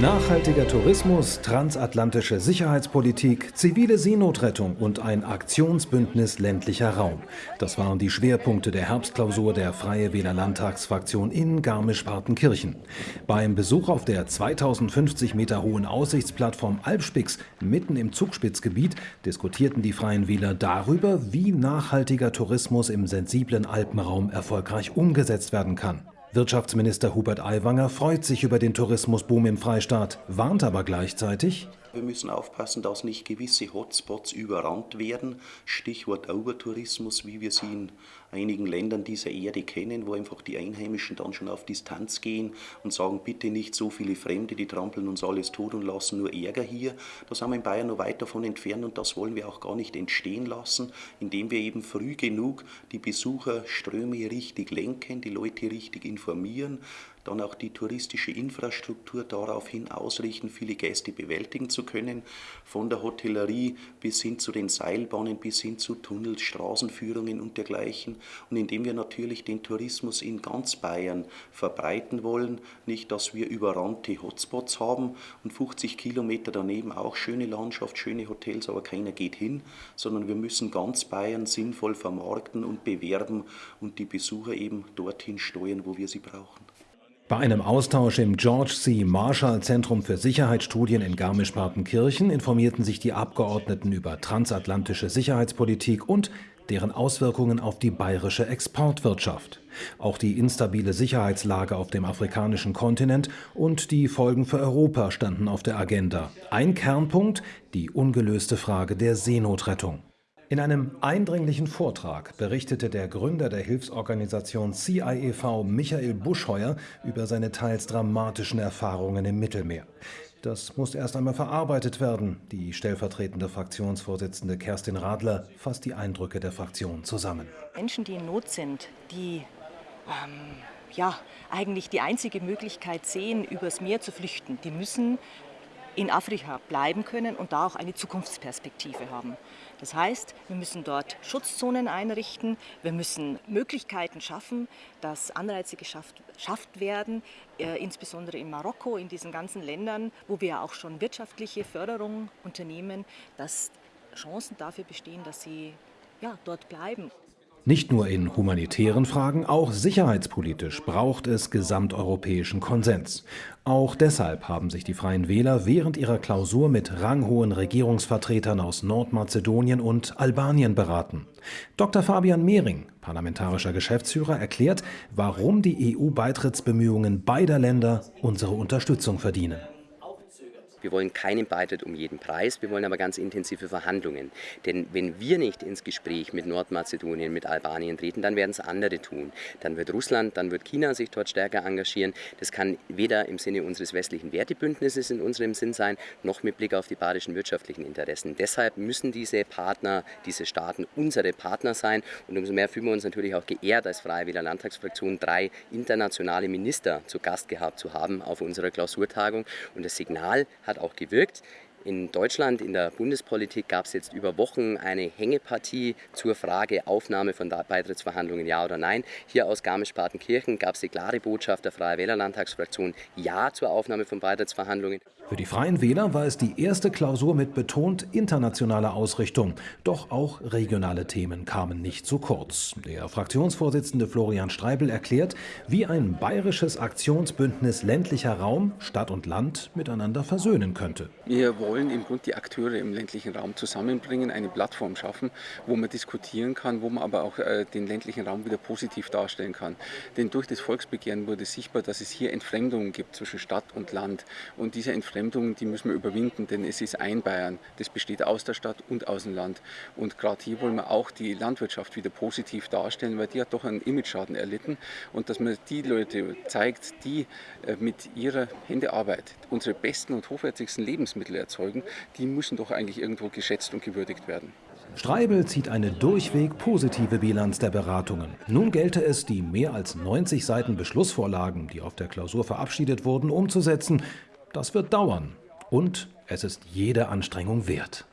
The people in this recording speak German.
Nachhaltiger Tourismus, transatlantische Sicherheitspolitik, zivile Seenotrettung und ein Aktionsbündnis ländlicher Raum. Das waren die Schwerpunkte der Herbstklausur der Freie Wähler Landtagsfraktion in Garmisch-Partenkirchen. Beim Besuch auf der 2050 Meter hohen Aussichtsplattform Alpspix mitten im Zugspitzgebiet diskutierten die Freien Wähler darüber, wie nachhaltiger Tourismus im sensiblen Alpenraum erfolgreich umgesetzt werden kann. Wirtschaftsminister Hubert Aiwanger freut sich über den Tourismusboom im Freistaat, warnt aber gleichzeitig, wir müssen aufpassen, dass nicht gewisse Hotspots überrannt werden. Stichwort Overtourismus, wie wir sie in einigen Ländern dieser Erde kennen, wo einfach die Einheimischen dann schon auf Distanz gehen und sagen, bitte nicht so viele Fremde, die trampeln uns alles tot und lassen nur Ärger hier. Da sind wir in Bayern noch weit davon entfernt und das wollen wir auch gar nicht entstehen lassen, indem wir eben früh genug die Besucherströme richtig lenken, die Leute richtig informieren, dann auch die touristische Infrastruktur daraufhin ausrichten, viele Gäste bewältigen zu können, von der Hotellerie bis hin zu den Seilbahnen, bis hin zu Tunnels, Straßenführungen und dergleichen. Und indem wir natürlich den Tourismus in ganz Bayern verbreiten wollen, nicht, dass wir überrannte Hotspots haben und 50 Kilometer daneben auch schöne Landschaft, schöne Hotels, aber keiner geht hin, sondern wir müssen ganz Bayern sinnvoll vermarkten und bewerben und die Besucher eben dorthin steuern, wo wir sie brauchen. Bei einem Austausch im George C. Marshall Zentrum für Sicherheitsstudien in Garmisch-Partenkirchen informierten sich die Abgeordneten über transatlantische Sicherheitspolitik und deren Auswirkungen auf die bayerische Exportwirtschaft. Auch die instabile Sicherheitslage auf dem afrikanischen Kontinent und die Folgen für Europa standen auf der Agenda. Ein Kernpunkt, die ungelöste Frage der Seenotrettung. In einem eindringlichen Vortrag berichtete der Gründer der Hilfsorganisation CIEV Michael Buschheuer über seine teils dramatischen Erfahrungen im Mittelmeer. Das muss erst einmal verarbeitet werden. Die stellvertretende Fraktionsvorsitzende Kerstin Radler fasst die Eindrücke der Fraktion zusammen. Menschen, die in Not sind, die ähm, ja, eigentlich die einzige Möglichkeit sehen, übers Meer zu flüchten, die müssen in Afrika bleiben können und da auch eine Zukunftsperspektive haben. Das heißt, wir müssen dort Schutzzonen einrichten, wir müssen Möglichkeiten schaffen, dass Anreize geschafft, geschafft werden, äh, insbesondere in Marokko, in diesen ganzen Ländern, wo wir auch schon wirtschaftliche Förderung unternehmen, dass Chancen dafür bestehen, dass sie ja, dort bleiben. Nicht nur in humanitären Fragen, auch sicherheitspolitisch braucht es gesamteuropäischen Konsens. Auch deshalb haben sich die Freien Wähler während ihrer Klausur mit ranghohen Regierungsvertretern aus Nordmazedonien und Albanien beraten. Dr. Fabian Mehring, parlamentarischer Geschäftsführer, erklärt, warum die EU-Beitrittsbemühungen beider Länder unsere Unterstützung verdienen. Wir wollen keinen Beitritt um jeden Preis, wir wollen aber ganz intensive Verhandlungen. Denn wenn wir nicht ins Gespräch mit Nordmazedonien, mit Albanien treten, dann werden es andere tun. Dann wird Russland, dann wird China sich dort stärker engagieren. Das kann weder im Sinne unseres westlichen Wertebündnisses in unserem Sinn sein, noch mit Blick auf die badischen wirtschaftlichen Interessen. Deshalb müssen diese Partner, diese Staaten unsere Partner sein. Und umso mehr fühlen wir uns natürlich auch geehrt, als Freie Wähler Landtagsfraktion drei internationale Minister zu Gast gehabt zu haben auf unserer Klausurtagung. Und das Signal hat hat auch gewirkt. In Deutschland, in der Bundespolitik gab es jetzt über Wochen eine Hängepartie zur Frage Aufnahme von Beitrittsverhandlungen, ja oder nein. Hier aus Garmisch-Partenkirchen gab es die klare Botschaft der Freie Wählerlandtagsfraktion, ja zur Aufnahme von Beitrittsverhandlungen. Für die Freien Wähler war es die erste Klausur mit betont internationaler Ausrichtung. Doch auch regionale Themen kamen nicht zu kurz. Der Fraktionsvorsitzende Florian Streibel erklärt, wie ein bayerisches Aktionsbündnis ländlicher Raum, Stadt und Land miteinander versöhnen könnte. Wir wollen im Grunde die Akteure im ländlichen Raum zusammenbringen, eine Plattform schaffen, wo man diskutieren kann, wo man aber auch äh, den ländlichen Raum wieder positiv darstellen kann. Denn durch das Volksbegehren wurde sichtbar, dass es hier Entfremdungen gibt zwischen Stadt und Land. Und diese Entfremdungen, die müssen wir überwinden, denn es ist ein Bayern. Das besteht aus der Stadt und aus dem Land. Und gerade hier wollen wir auch die Landwirtschaft wieder positiv darstellen, weil die hat doch einen Imageschaden erlitten. Und dass man die Leute zeigt, die äh, mit ihrer Händearbeit unsere besten und hochwertigsten Lebensmittel erzeugen, erzeugen, die müssen doch eigentlich irgendwo geschätzt und gewürdigt werden. Streibel zieht eine durchweg positive Bilanz der Beratungen. Nun gelte es, die mehr als 90 Seiten Beschlussvorlagen, die auf der Klausur verabschiedet wurden, umzusetzen. Das wird dauern. Und es ist jede Anstrengung wert.